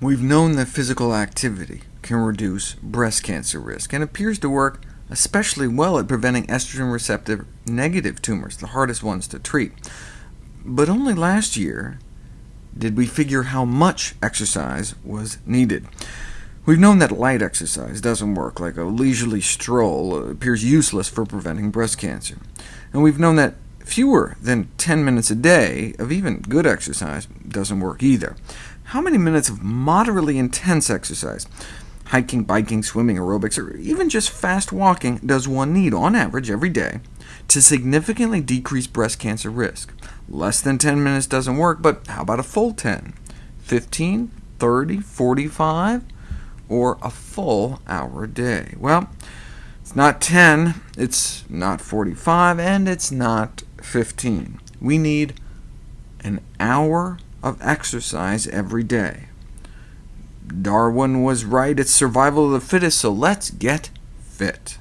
We've known that physical activity can reduce breast cancer risk, and appears to work especially well at preventing estrogen receptor negative tumors, the hardest ones to treat. But only last year did we figure how much exercise was needed. We've known that light exercise doesn't work, like a leisurely stroll uh, appears useless for preventing breast cancer. And we've known that fewer than 10 minutes a day of even good exercise doesn't work either. How many minutes of moderately intense exercise, hiking, biking, swimming, aerobics, or even just fast walking does one need, on average, every day, to significantly decrease breast cancer risk? Less than 10 minutes doesn't work, but how about a full 10? 15, 30, 45? or a full hour a day? Well, it's not 10, it's not 45, and it's not 15. We need an hour of exercise every day. Darwin was right, it's survival of the fittest, so let's get fit.